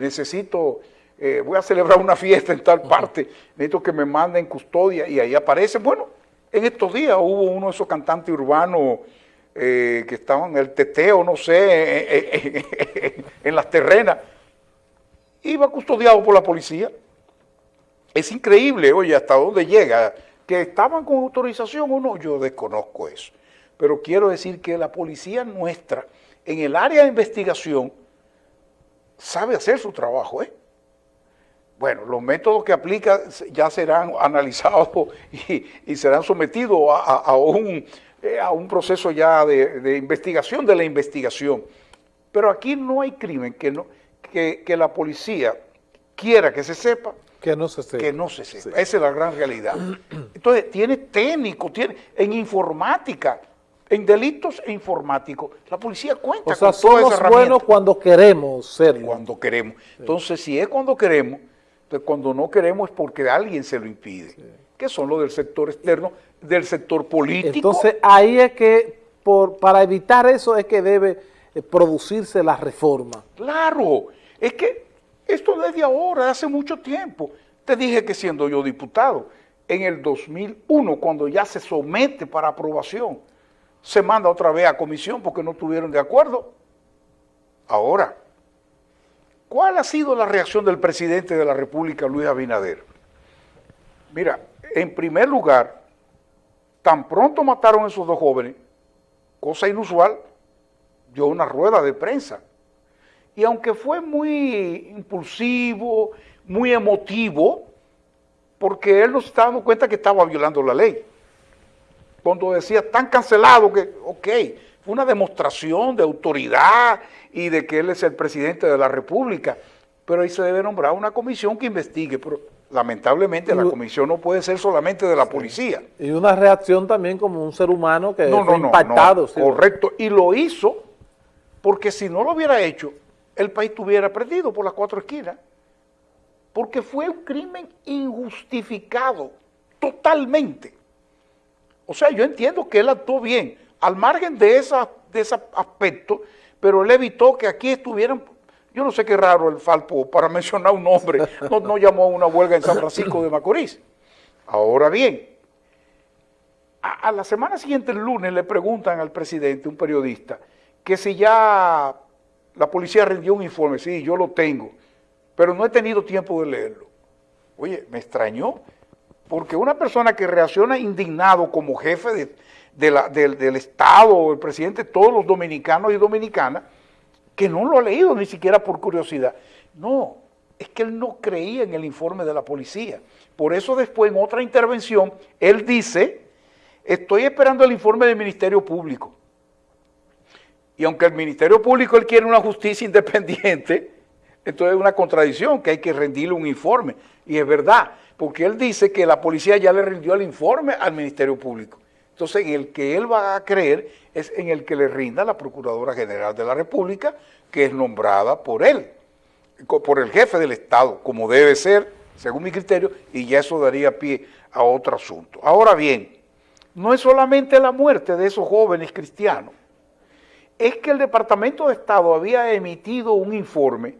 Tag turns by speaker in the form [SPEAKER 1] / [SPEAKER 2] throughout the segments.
[SPEAKER 1] necesito, eh, voy a celebrar una fiesta en tal parte, necesito que me manden custodia y ahí aparece. Bueno, en estos días hubo uno de esos cantantes urbanos eh, que estaban en el teteo, no sé, en las terrenas, iba custodiado por la policía. Es increíble, oye, hasta dónde llega, que estaban con autorización o no, yo desconozco eso. Pero quiero decir que la policía nuestra, en el área de investigación, sabe hacer su trabajo, ¿eh? Bueno, los métodos que aplica ya serán analizados y, serán sometidos a, un, eh, a, un, proceso ya de, investigación de la investigación. Pero aquí no hay crimen que, no, que, la policía quiera que se sepa,
[SPEAKER 2] que no se sepa.
[SPEAKER 1] Que no se sepa. Esa es la gran realidad. Entonces, tiene técnico, tiene en informática, en delitos e informáticos, la policía cuenta
[SPEAKER 2] o sea, con todas esas buenos cuando queremos ser.
[SPEAKER 1] Cuando queremos. Entonces, si es cuando queremos, entonces cuando no queremos es porque alguien se lo impide. Que son los del sector externo, del sector político.
[SPEAKER 2] Entonces, ahí es que, por, para evitar eso, es que debe eh, producirse la reforma.
[SPEAKER 1] Claro, es que esto desde ahora, hace mucho tiempo. Te dije que siendo yo diputado, en el 2001, cuando ya se somete para aprobación, se manda otra vez a comisión porque no estuvieron de acuerdo. Ahora, ¿cuál ha sido la reacción del presidente de la República, Luis Abinader? Mira, en primer lugar, tan pronto mataron a esos dos jóvenes, cosa inusual, dio una rueda de prensa. Y aunque fue muy impulsivo, muy emotivo, porque él no se estaba dando cuenta que estaba violando la ley cuando decía tan cancelado que, ok, fue una demostración de autoridad y de que él es el presidente de la República, pero ahí se debe nombrar una comisión que investigue, pero lamentablemente la comisión no puede ser solamente de la policía.
[SPEAKER 2] Y una reacción también como un ser humano que no, fue impactado.
[SPEAKER 1] correcto, y lo hizo porque si no lo hubiera hecho, el país estuviera perdido por las cuatro esquinas, porque fue un crimen injustificado, totalmente. O sea, yo entiendo que él actuó bien, al margen de, de ese aspecto, pero él evitó que aquí estuvieran, yo no sé qué raro el Falpo, para mencionar un nombre, no, llamó a una huelga en San Francisco de Macorís. Ahora bien, a, a, la semana siguiente, el lunes, le preguntan al presidente, un periodista, que si ya la policía rindió un informe, sí, yo lo tengo, pero no he tenido tiempo de leerlo. Oye, me extrañó, porque una persona que reacciona indignado como jefe del, Estado, el presidente, todos los dominicanos y dominicanas, que no lo ha leído ni siquiera por curiosidad. No, es que él no creía en el informe de la policía. Por eso después, en otra intervención, él dice, estoy esperando el informe del Ministerio Público. Y aunque el Ministerio Público él quiere una justicia independiente, entonces es una contradicción que hay que rendirle un informe. Y es verdad, porque él dice que la policía ya le rindió el informe al Ministerio Público. Entonces, en el que él va a creer es en el que le rinda la Procuradora General de la República, que es nombrada por él, por el jefe del Estado, como debe ser, según mi criterio, y ya eso daría pie a otro asunto. Ahora bien, no es solamente la muerte de esos jóvenes cristianos, es que el Departamento de Estado había emitido un informe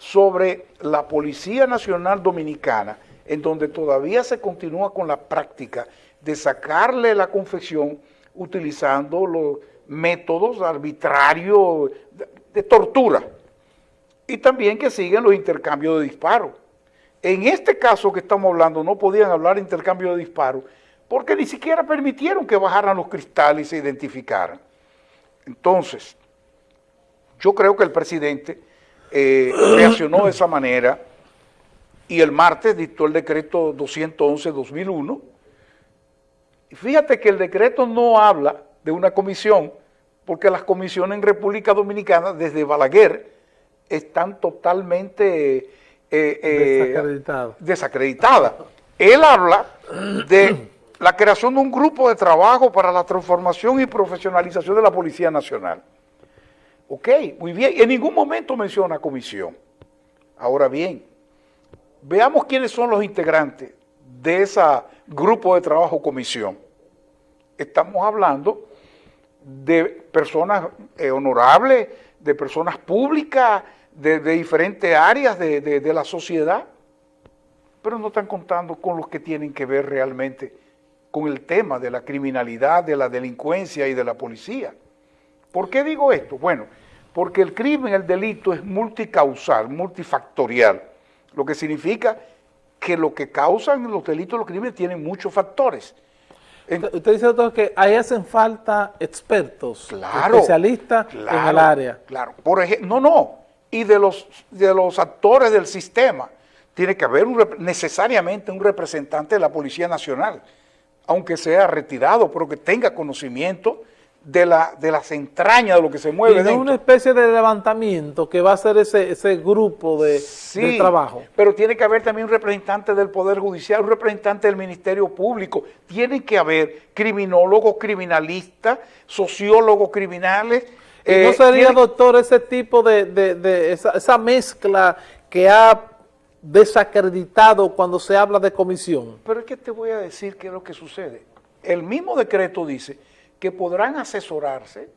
[SPEAKER 1] sobre la Policía Nacional Dominicana, en donde todavía se continúa con la práctica de sacarle la confección utilizando los métodos arbitrarios de, tortura y también que siguen los intercambios de disparos. En este caso que estamos hablando no podían hablar de intercambio de disparos porque ni siquiera permitieron que bajaran los cristales y se identificaran. Entonces, yo creo que el presidente eh, reaccionó de esa manera y el martes dictó el decreto 211-2001. Fíjate que el decreto no habla de una comisión, porque las comisiones en República Dominicana, desde Balaguer, están totalmente eh, eh, desacreditadas. Él habla de la creación de un grupo de trabajo para la transformación y profesionalización de la Policía Nacional. Ok, muy bien. En ningún momento menciona comisión. Ahora bien, Veamos quiénes son los integrantes de ese grupo de trabajo comisión. Estamos hablando de personas eh, honorables, de personas públicas, de, diferentes áreas de, de la sociedad, pero no están contando con los que tienen que ver realmente con el tema de la criminalidad, de la delincuencia y de la policía. ¿Por qué digo esto? Bueno, porque el crimen, el delito es multicausal, multifactorial, lo que significa que lo que causan los delitos, los crímenes, tienen muchos factores.
[SPEAKER 2] Usted dice, doctor, que ahí hacen falta expertos, especialistas en el área.
[SPEAKER 1] Claro, por ejemplo, no, no, y de los, de los actores del sistema, tiene que haber necesariamente un representante de la Policía Nacional, aunque sea retirado, pero que tenga conocimiento de, la, de las entrañas de lo que se mueve.
[SPEAKER 2] Y una especie de levantamiento que va a ser ese, ese grupo de, trabajo.
[SPEAKER 1] pero tiene que haber también un representante del Poder Judicial, un representante del Ministerio Público. Tiene que haber criminólogos, criminalistas, sociólogos criminales.
[SPEAKER 2] ¿Y no eh, sería, doctor, ese tipo de, de, esa, esa mezcla que ha desacreditado cuando se habla de comisión?
[SPEAKER 1] Pero es que te voy a decir qué es lo que sucede. El mismo decreto dice que podrán asesorarse,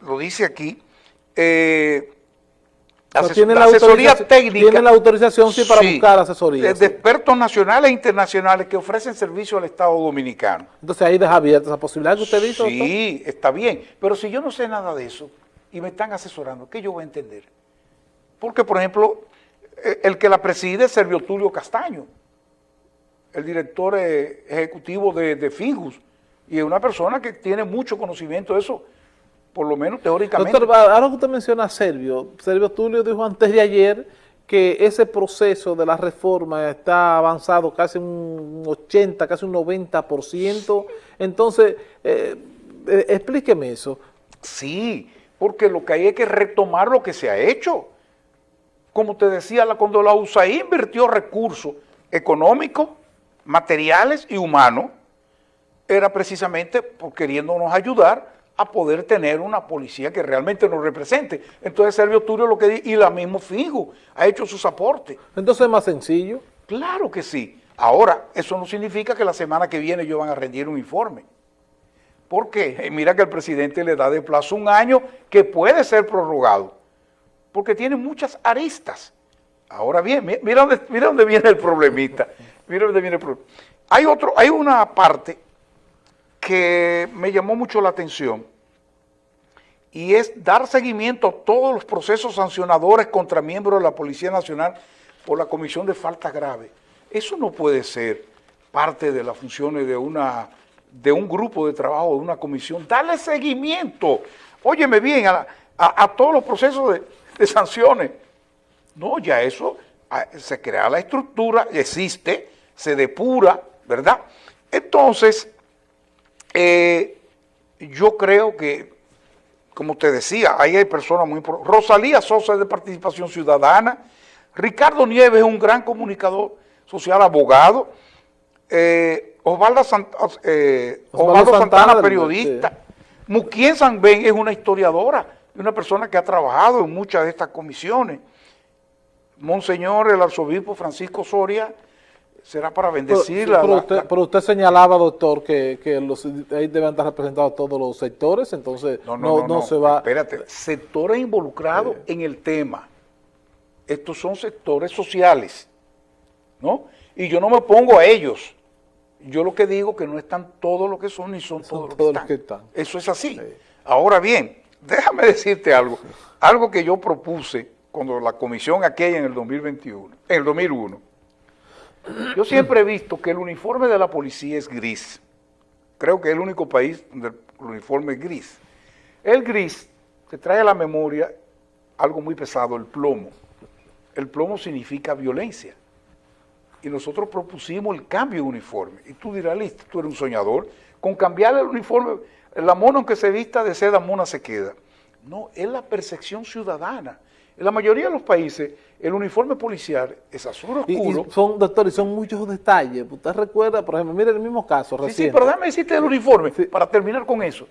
[SPEAKER 1] lo dice aquí, eh,
[SPEAKER 2] la asesoría técnica. Tienen la autorización sí para buscar asesoría.
[SPEAKER 1] De, expertos nacionales e internacionales que ofrecen servicio al Estado Dominicano.
[SPEAKER 2] Entonces ahí deja abierta esa posibilidad que usted dice.
[SPEAKER 1] Sí, está bien. Pero si yo no sé nada de eso y me están asesorando, ¿qué yo voy a entender? Porque, por ejemplo, eh, el que la preside es Servio Tulio Castaño, el director eh, ejecutivo de, de Fingus y es una persona que tiene mucho conocimiento de eso, por lo menos teóricamente.
[SPEAKER 2] Doctor, ahora que usted menciona a Servio, Servio Tulio dijo antes de ayer que ese proceso de la reforma está avanzado casi un 80, casi un 90%. Entonces, eh, eh, explíqueme eso.
[SPEAKER 1] Sí, porque lo que hay es que retomar lo que se ha hecho. Como te decía, cuando la USAID invirtió recursos económicos, materiales y humanos, era precisamente por queriéndonos ayudar a poder tener una policía que realmente nos represente. Entonces Servio Turio lo que dice, y la mismo Figo ha hecho sus aportes.
[SPEAKER 2] Entonces es más sencillo.
[SPEAKER 1] Claro que sí. Ahora, eso no significa que la semana que viene ellos van a rendir un informe. ¿Por qué? Eh, mira que el presidente le da de plazo un año que puede ser prorrogado, porque tiene muchas aristas. Ahora bien, mira dónde, mira dónde viene el problemita. Mira dónde viene el problema. Hay, otro, hay una parte que me llamó mucho la atención y es dar seguimiento a todos los procesos sancionadores contra miembros de la Policía Nacional por la comisión de faltas graves. Eso no puede ser parte de las funciones de, una, de un grupo de trabajo, de una comisión. Darle seguimiento, óyeme bien, a, todos los procesos de, de, sanciones. No, ya eso, ah, se crea la estructura, existe, se depura, ¿verdad? Entonces, eh, yo creo que, como te decía, ahí hay personas muy importantes. Rosalía Sosa es de Participación Ciudadana. Ricardo Nieves es un gran comunicador social, abogado. Eh, Osvaldo, eh, Santana, periodista. Sí. Muquien Sanben es una historiadora, una persona que ha trabajado en muchas de estas comisiones. Monseñor, el arzobispo Francisco Soria, será para bendecirla.
[SPEAKER 2] Pero, usted, señalaba, doctor, que, los, ahí deben estar representados todos los sectores, entonces no, no, se va...
[SPEAKER 1] Espérate, sectores involucrados en el tema. Estos son sectores sociales, ¿no? Y yo no me pongo a ellos. Yo lo que digo que no están todos los que son ni son, todos, los, que están. Eso es así. Ahora bien, déjame decirte algo. Algo que yo propuse cuando la comisión aquella en el 2021, en el 2001, yo siempre he visto que el uniforme de la policía es gris. Creo que es el único país donde el uniforme es gris. El gris te trae a la memoria algo muy pesado, el plomo. El plomo significa violencia. Y nosotros propusimos el cambio de uniforme. Y tú dirás, listo, tú eres un soñador. Con cambiar el uniforme, la mona aunque se vista de seda, mona se queda. No, es la percepción ciudadana. En la mayoría de los países, el uniforme policial es azul oscuro.
[SPEAKER 2] Y, son, doctor, y son muchos detalles. Usted recuerda, por ejemplo, mire el mismo caso
[SPEAKER 1] reciente. Sí, sí, pero déjame decirte el uniforme, para terminar con eso.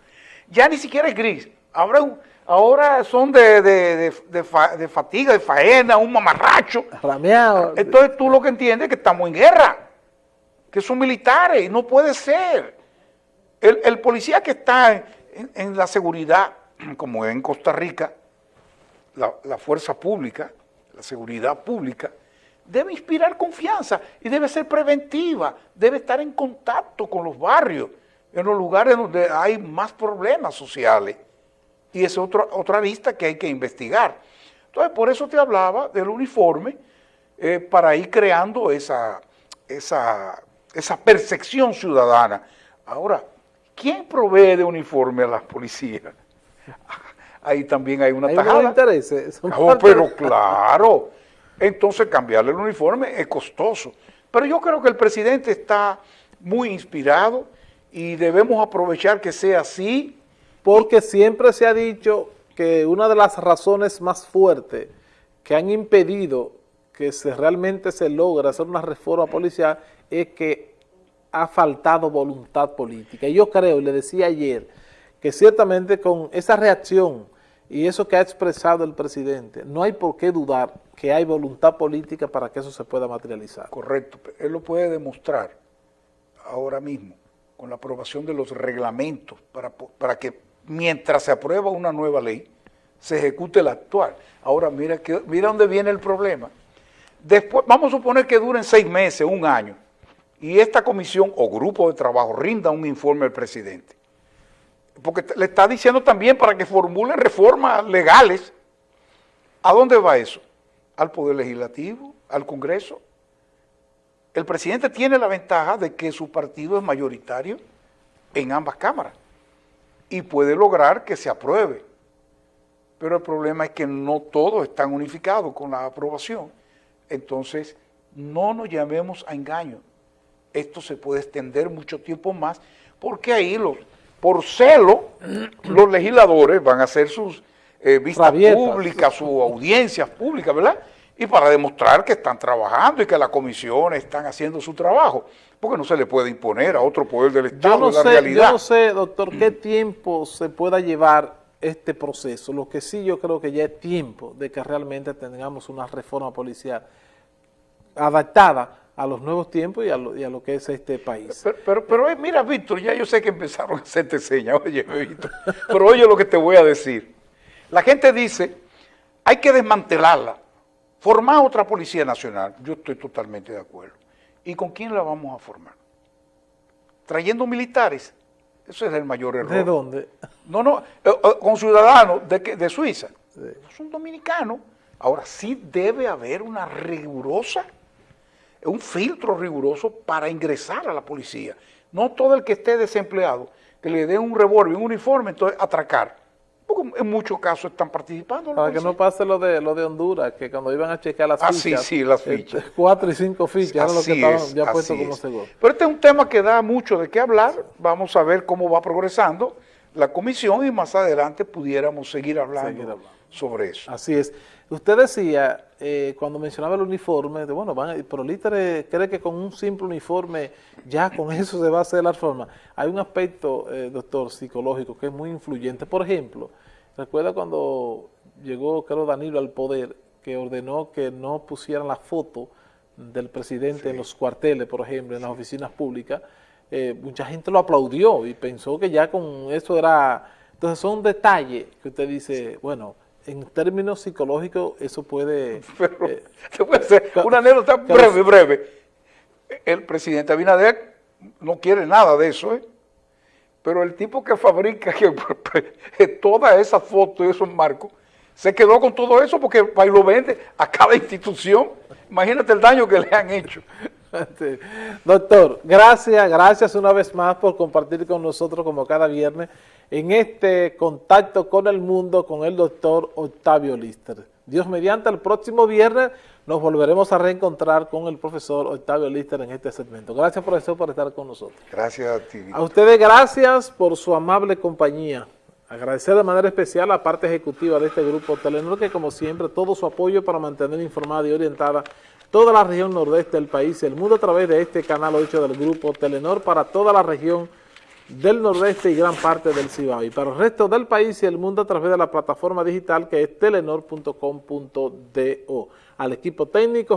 [SPEAKER 1] Ya ni siquiera es gris. Ahora, ahora son de, de, fatiga, de faena, un mamarracho.
[SPEAKER 2] Rameado.
[SPEAKER 1] Entonces tú lo que entiendes es que estamos en guerra, que son militares, no puede ser. El, policía que está en la seguridad, como en Costa Rica, la, la fuerza pública, la seguridad pública, debe inspirar confianza y debe ser preventiva, debe estar en contacto con los barrios, en los lugares donde hay más problemas sociales. Y es otra, otra lista que hay que investigar. Entonces, por eso te hablaba del uniforme, eh, para ir creando esa, esa, esa percepción ciudadana. Ahora, ¿quién provee de uniforme a las policías? Ahí también hay una
[SPEAKER 2] Hay
[SPEAKER 1] tajada.
[SPEAKER 2] unos intereses. son
[SPEAKER 1] Oh, pero claro. Entonces cambiarle el uniforme es costoso. Pero yo creo que el presidente está muy inspirado y debemos aprovechar que sea así.
[SPEAKER 2] Porque siempre se ha dicho que una de las razones más fuertes que han impedido que se realmente se logre hacer una reforma policial es que ha faltado voluntad política. Y yo creo, y le decía ayer, que ciertamente con esa reacción y eso que ha expresado el presidente, no hay por qué dudar que hay voluntad política para que eso se pueda materializar.
[SPEAKER 1] Correcto. Él lo puede demostrar ahora mismo con la aprobación de los reglamentos para, para que mientras se aprueba una nueva ley, se ejecute la actual. Ahora mira, que, mira dónde viene el problema. Después, vamos a suponer que duren seis meses, un año, y esta comisión o grupo de trabajo rinda un informe al presidente. Porque le está diciendo también para que formulen reformas legales. ¿A dónde va eso? Al Poder Legislativo, al Congreso. El presidente tiene la ventaja de que su partido es mayoritario en ambas cámaras y puede lograr que se apruebe. Pero el problema es que no todos están unificados con la aprobación. Entonces, no nos llamemos a engaño. Esto se puede extender mucho tiempo más porque ahí los, por celo, los legisladores van a hacer sus eh, vistas
[SPEAKER 2] Rabietas.
[SPEAKER 1] públicas, sus audiencias públicas, ¿verdad? Y para demostrar que están trabajando y que las comisiones están haciendo su trabajo, porque no se le puede imponer a otro poder del
[SPEAKER 2] Yo
[SPEAKER 1] Estado
[SPEAKER 2] no,
[SPEAKER 1] la
[SPEAKER 2] sé,
[SPEAKER 1] realidad.
[SPEAKER 2] yo no sé, doctor, qué tiempo se pueda llevar este proceso. Lo que sí yo creo que ya es tiempo de que realmente tengamos una reforma policial adaptada a los nuevos tiempos y a lo, y a lo que es este país.
[SPEAKER 1] Pero, pero, pero, eh, mira, Víctor, ya yo sé que empezaron a hacerte señas, oye, Víctor, pero oye lo que te voy a decir. La gente dice, hay que desmantelarla, formar otra Policía Nacional. Yo estoy totalmente de acuerdo. ¿Y con quién la vamos a formar? ¿Trayendo militares? Eso es el mayor error.
[SPEAKER 2] ¿De dónde?
[SPEAKER 1] No, no, eh, eh, con ciudadanos de, de Suiza. Son dominicanos. Ahora sí debe haber una rigurosa, un filtro riguroso para ingresar a la policía. No todo el que esté desempleado, que le den un revólver, un uniforme, entonces atracar. Porque en muchos casos están participando.
[SPEAKER 2] Para que no pase lo de lo de Honduras, que cuando iban a checar las
[SPEAKER 1] Ah,
[SPEAKER 2] fichas,
[SPEAKER 1] sí, sí, las fichas.
[SPEAKER 2] cuatro y cinco fichas, era lo que estaban
[SPEAKER 1] es,
[SPEAKER 2] ya como seguro.
[SPEAKER 1] Pero este es un tema que da mucho de qué hablar. Vamos a ver cómo va progresando la comisión y más adelante pudiéramos seguir hablando,
[SPEAKER 2] Seguir hablando.
[SPEAKER 1] Sobre eso.
[SPEAKER 2] Así es. Usted decía, eh, cuando mencionaba el uniforme, de, bueno, van, a- pero Lítere cree que con un simple uniforme ya con eso se va a hacer la reforma. Hay un aspecto, eh, doctor, psicológico que es muy influyente. Por ejemplo, recuerda cuando llegó, creo, Danilo al poder, que ordenó que no pusieran la foto del presidente en los cuarteles, por ejemplo, en las oficinas públicas, eh, mucha gente lo aplaudió y pensó que ya con eso era... Entonces son detalles que usted dice, bueno, en términos psicológicos eso puede...
[SPEAKER 1] Pero
[SPEAKER 2] eh,
[SPEAKER 1] hacer una anécdota breve, breve. El presidente Abinader no quiere nada de eso, ¿eh? pero el tipo que fabrica que, todas esas fotos y esos marcos, se quedó con todo eso porque y lo vende a cada institución. Imagínate el daño que le han hecho.
[SPEAKER 2] Sí. Doctor, gracias, gracias una vez más por compartir con nosotros como cada viernes en este contacto con el mundo con el doctor Octavio Lister. Dios mediante, el próximo viernes nos volveremos a reencontrar con el profesor Octavio Lister en este segmento. Gracias profesor por estar con nosotros.
[SPEAKER 1] Gracias a ti.
[SPEAKER 2] A ustedes gracias por su amable compañía. Agradecer de manera especial a la parte ejecutiva de este grupo Telenor que como siempre todo su apoyo para mantener informada y orientada toda la región nordeste del país y el mundo a través de este canal 8 del grupo Telenor para toda la región del nordeste y gran parte del Cibao y para el resto del país y el mundo a través de la plataforma digital que es telenor.com.do. Al equipo técnico